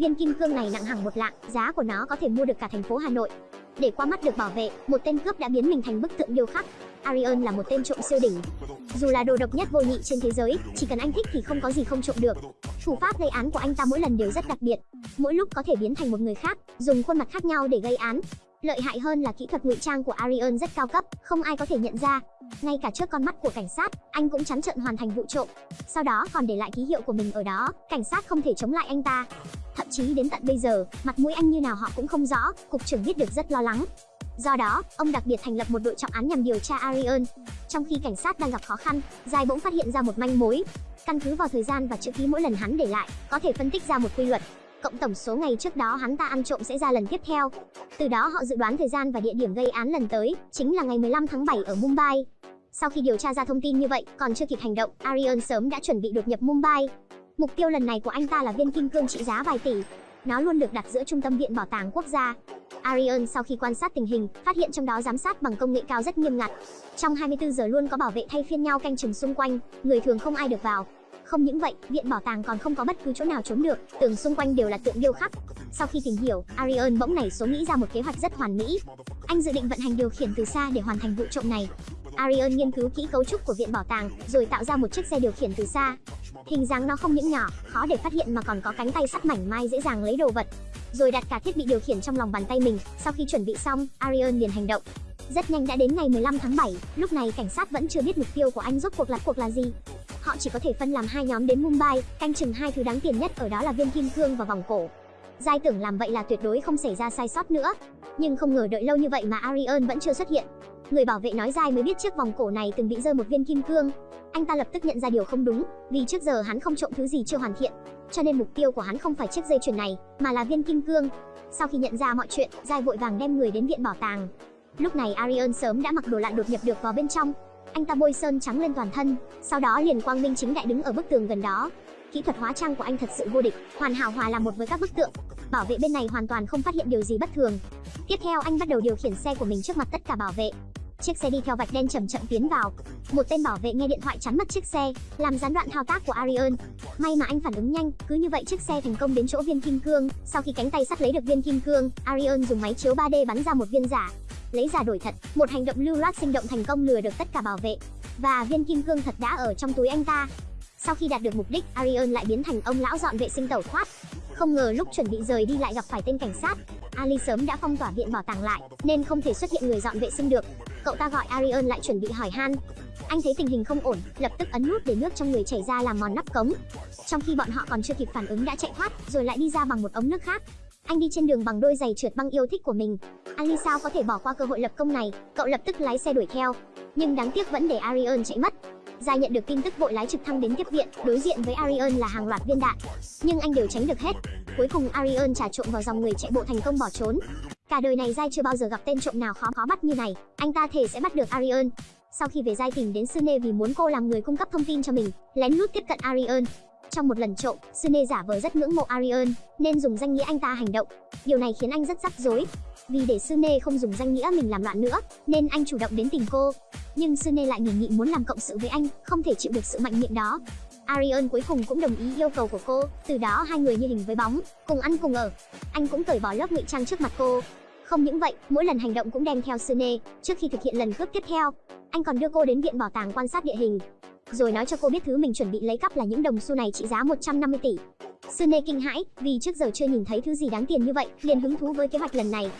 Viên kim cương này nặng hàng một lạng, giá của nó có thể mua được cả thành phố Hà Nội. Để qua mắt được bảo vệ, một tên cướp đã biến mình thành bức tượng điêu khắc. Arion là một tên trộm siêu đỉnh. Dù là đồ độc nhất vô nhị trên thế giới, chỉ cần anh thích thì không có gì không trộm được. Thủ pháp gây án của anh ta mỗi lần đều rất đặc biệt, mỗi lúc có thể biến thành một người khác, dùng khuôn mặt khác nhau để gây án. Lợi hại hơn là kỹ thuật ngụy trang của Arion rất cao cấp, không ai có thể nhận ra. Ngay cả trước con mắt của cảnh sát, anh cũng trắng trợn hoàn thành vụ trộm. Sau đó còn để lại ký hiệu của mình ở đó, cảnh sát không thể chống lại anh ta. Thậm chí đến tận bây giờ, mặt mũi anh như nào họ cũng không rõ, cục trưởng biết được rất lo lắng. Do đó, ông đặc biệt thành lập một đội trọng án nhằm điều tra Arion. Trong khi cảnh sát đang gặp khó khăn, Dài bỗng phát hiện ra một manh mối. Căn cứ vào thời gian và chữ ký mỗi lần hắn để lại, có thể phân tích ra một quy luật. Cộng tổng số ngày trước đó hắn ta ăn trộm sẽ ra lần tiếp theo. Từ đó họ dự đoán thời gian và địa điểm gây án lần tới, chính là ngày 15 tháng 7 ở Mumbai. Sau khi điều tra ra thông tin như vậy, còn chưa kịp hành động, Arion sớm đã chuẩn bị đột nhập Mumbai. Mục tiêu lần này của anh ta là viên kim cương trị giá vài tỷ. Nó luôn được đặt giữa trung tâm viện bảo tàng quốc gia. Arion sau khi quan sát tình hình, phát hiện trong đó giám sát bằng công nghệ cao rất nghiêm ngặt. Trong 24 giờ luôn có bảo vệ thay phiên nhau canh chừng xung quanh, người thường không ai được vào. Không những vậy, viện bảo tàng còn không có bất cứ chỗ nào trốn được, tường xung quanh đều là tượng điêu khắc. Sau khi tìm hiểu, Arion bỗng nảy số nghĩ ra một kế hoạch rất hoàn mỹ. Anh dự định vận hành điều khiển từ xa để hoàn thành vụ trộm này. Arion nghiên cứu kỹ cấu trúc của viện bảo tàng, rồi tạo ra một chiếc xe điều khiển từ xa. Hình dáng nó không những nhỏ, khó để phát hiện mà còn có cánh tay sắt mảnh mai dễ dàng lấy đồ vật. Rồi đặt cả thiết bị điều khiển trong lòng bàn tay mình, sau khi chuẩn bị xong, Arion liền hành động. Rất nhanh đã đến ngày 15 tháng 7, lúc này cảnh sát vẫn chưa biết mục tiêu của anh rốt cuộc là cuộc là gì. Họ chỉ có thể phân làm hai nhóm đến Mumbai, canh chừng hai thứ đáng tiền nhất ở đó là viên kim cương và vòng cổ. Giai tưởng làm vậy là tuyệt đối không xảy ra sai sót nữa, nhưng không ngờ đợi lâu như vậy mà Arion vẫn chưa xuất hiện. Người bảo vệ nói dai mới biết chiếc vòng cổ này từng bị rơi một viên kim cương. Anh ta lập tức nhận ra điều không đúng, vì trước giờ hắn không trộm thứ gì chưa hoàn thiện, cho nên mục tiêu của hắn không phải chiếc dây chuyền này, mà là viên kim cương. Sau khi nhận ra mọi chuyện, Giai vội vàng đem người đến viện bảo tàng. Lúc này Arion sớm đã mặc đồ lặn đột nhập được vào bên trong. Anh ta bôi sơn trắng lên toàn thân, sau đó liền quang minh chính đại đứng ở bức tường gần đó. Kỹ thuật hóa trang của anh thật sự vô địch, hoàn hảo hòa làm một với các bức tượng. Bảo vệ bên này hoàn toàn không phát hiện điều gì bất thường. Tiếp theo anh bắt đầu điều khiển xe của mình trước mặt tất cả bảo vệ. Chiếc xe đi theo vạch đen chậm chậm tiến vào. Một tên bảo vệ nghe điện thoại chắn mất chiếc xe, làm gián đoạn thao tác của Arion. May mà anh phản ứng nhanh, cứ như vậy chiếc xe thành công đến chỗ viên kim cương. Sau khi cánh tay sắt lấy được viên kim cương, Arion dùng máy chiếu 3D bắn ra một viên giả, lấy giả đổi thật, một hành động lưu loát sinh động thành công lừa được tất cả bảo vệ. Và viên kim cương thật đã ở trong túi anh ta. Sau khi đạt được mục đích, Arion lại biến thành ông lão dọn vệ sinh tẩu thoát. Không ngờ lúc chuẩn bị rời đi lại gặp phải tên cảnh sát. Ali sớm đã phong tỏa viện bảo tàng lại, nên không thể xuất hiện người dọn vệ sinh được. Cậu ta gọi Arion lại chuẩn bị hỏi han. Anh thấy tình hình không ổn, lập tức ấn nút để nước trong người chảy ra làm mòn nắp cống. Trong khi bọn họ còn chưa kịp phản ứng đã chạy thoát, rồi lại đi ra bằng một ống nước khác. Anh đi trên đường bằng đôi giày trượt băng yêu thích của mình. Ali sao có thể bỏ qua cơ hội lập công này, cậu lập tức lái xe đuổi theo. Nhưng đáng tiếc vẫn để Arion chạy mất. Gia nhận được tin tức vội lái trực thăng đến tiếp viện, đối diện với Arion là hàng loạt viên đạn, nhưng anh đều tránh được hết. Cuối cùng Arion trà trộn vào dòng người chạy bộ thành công bỏ trốn. Cả đời này Giai chưa bao giờ gặp tên trộm nào khó khó bắt như này, anh ta thề sẽ bắt được Arion. Sau khi về Giai tìm đến Sune vì muốn cô làm người cung cấp thông tin cho mình, lén lút tiếp cận Arion. Trong một lần trộm, Sune giả vờ rất ngưỡng mộ Arion, nên dùng danh nghĩa anh ta hành động. Điều này khiến anh rất rắc rối. Vì để Sune không dùng danh nghĩa mình làm loạn nữa, nên anh chủ động đến tìm cô. Nhưng Sune lại nghỉ nghị muốn làm cộng sự với anh, không thể chịu được sự mạnh miệng đó. Arion cuối cùng cũng đồng ý yêu cầu của cô, từ đó hai người như hình với bóng, cùng ăn cùng ở. Anh cũng cởi bỏ lớp ngụy trang trước mặt cô. Không những vậy, mỗi lần hành động cũng đem theo Sune, trước khi thực hiện lần cướp tiếp theo, anh còn đưa cô đến viện bảo tàng quan sát địa hình, rồi nói cho cô biết thứ mình chuẩn bị lấy cắp là những đồng xu này trị giá 150 tỷ. Sune kinh hãi, vì trước giờ chưa nhìn thấy thứ gì đáng tiền như vậy, liền hứng thú với kế hoạch lần này.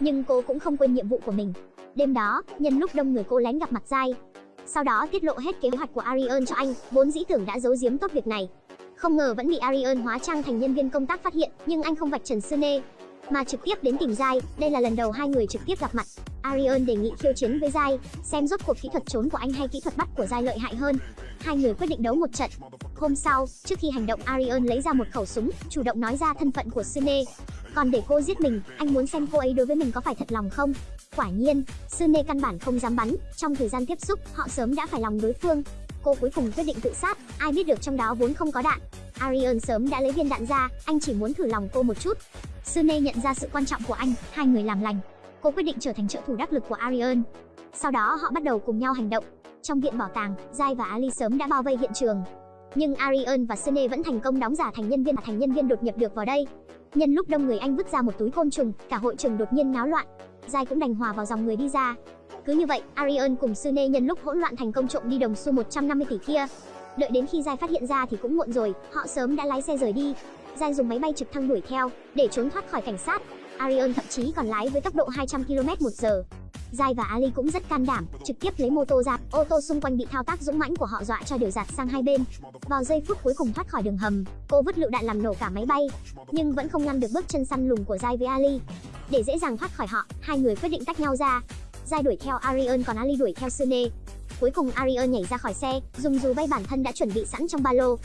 Nhưng cô cũng không quên nhiệm vụ của mình. Đêm đó, nhân lúc đông người cô lén gặp mặt Giai. Sau đó tiết lộ hết kế hoạch của Arion cho anh, vốn dĩ tưởng đã giấu giếm tốt việc này. Không ngờ vẫn bị Arion hóa trang thành nhân viên công tác phát hiện, nhưng anh không vạch trần Sune, mà trực tiếp đến tìm Giai. Đây là lần đầu hai người trực tiếp gặp mặt. Arion đề nghị khiêu chiến với Giai, xem rốt cuộc kỹ thuật trốn của anh hay kỹ thuật bắt của Giai lợi hại hơn. Hai người quyết định đấu một trận. Hôm sau, trước khi hành động Arion lấy ra một khẩu súng, chủ động nói ra thân phận của Sune. Còn để cô giết mình, anh muốn xem cô ấy đối với mình có phải thật lòng không. Quả nhiên, Sune căn bản không dám bắn, trong thời gian tiếp xúc, họ sớm đã phải lòng đối phương. Cô cuối cùng quyết định tự sát, ai biết được trong đó vốn không có đạn. Arion sớm đã lấy viên đạn ra, anh chỉ muốn thử lòng cô một chút. Sune nhận ra sự quan trọng của anh, hai người làm lành. Cô quyết định trở thành trợ thủ đắc lực của Arion. Sau đó họ bắt đầu cùng nhau hành động. Trong viện bảo tàng, Jai và Ali sớm đã bao vây hiện trường. Nhưng Arion và Sune vẫn thành công đóng giả thành nhân viên thành nhân viên đột nhập được vào đây. Nhân lúc đông người anh vứt ra một túi côn trùng, cả hội trường đột nhiên náo loạn. Giai cũng đành hòa vào dòng người đi ra. Cứ như vậy, Arion cùng Sune nhân lúc hỗn loạn thành công trộm đi đồng xu 150 tỷ kia. Đợi đến khi Giai phát hiện ra thì cũng muộn rồi, họ sớm đã lái xe rời đi. Giai dùng máy bay trực thăng đuổi theo để trốn thoát khỏi cảnh sát. Arion thậm chí còn lái với tốc độ 200 km/h. Giai và Ali cũng rất can đảm, trực tiếp lấy mô tô ra, ô tô xung quanh bị thao tác dũng mãnh của họ dọa cho đều giạt sang hai bên. Vào giây phút cuối cùng thoát khỏi đường hầm, cô vứt lựu đạn làm nổ cả máy bay, nhưng vẫn không ngăn được bước chân săn lùng của Giai với Ali. Để dễ dàng thoát khỏi họ, hai người quyết định tách nhau ra. Giai đuổi theo Arion còn Ali đuổi theo Sune. Cuối cùng Arion nhảy ra khỏi xe, dùng dù bay bản thân đã chuẩn bị sẵn trong ba lô.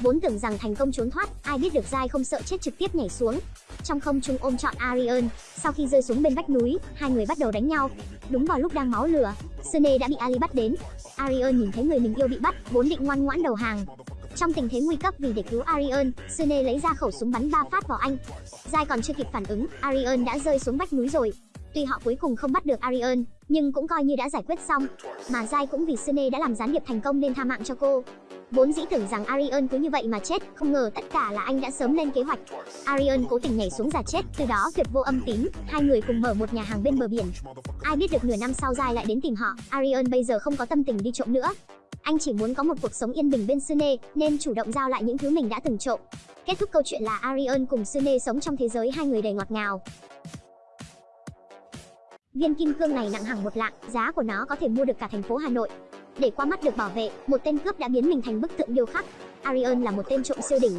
Vốn tưởng rằng thành công trốn thoát, ai biết được dai không sợ chết trực tiếp nhảy xuống. Trong không trung ôm trọn Arion, sau khi rơi xuống bên vách núi, hai người bắt đầu đánh nhau. Đúng vào lúc đang máu lửa, Sune đã bị Ali bắt đến. Arion nhìn thấy người mình yêu bị bắt, vốn định ngoan ngoãn đầu hàng. Trong tình thế nguy cấp vì để cứu Arion, Sune lấy ra khẩu súng bắn ba phát vào anh. Dai còn chưa kịp phản ứng, Arion đã rơi xuống vách núi rồi. Tuy họ cuối cùng không bắt được Arion, nhưng cũng coi như đã giải quyết xong. Mà Giai cũng vì Sune đã làm gián điệp thành công nên tha mạng cho cô. Vốn dĩ tưởng rằng Arion cứ như vậy mà chết, không ngờ tất cả là anh đã sớm lên kế hoạch. Arion cố tình nhảy xuống giả chết, từ đó tuyệt vô âm tín, hai người cùng mở một nhà hàng bên bờ biển. Ai biết được nửa năm sau Giai lại đến tìm họ, Arion bây giờ không có tâm tình đi trộm nữa. Anh chỉ muốn có một cuộc sống yên bình bên Sune, nên chủ động giao lại những thứ mình đã từng trộm. Kết thúc câu chuyện là Arion cùng Sune sống trong thế giới hai người đầy ngọt ngào. Viên kim cương này nặng hàng một lạng, giá của nó có thể mua được cả thành phố Hà Nội. Để qua mắt được bảo vệ, một tên cướp đã biến mình thành bức tượng điêu khắc. Arion là một tên trộm siêu đỉnh,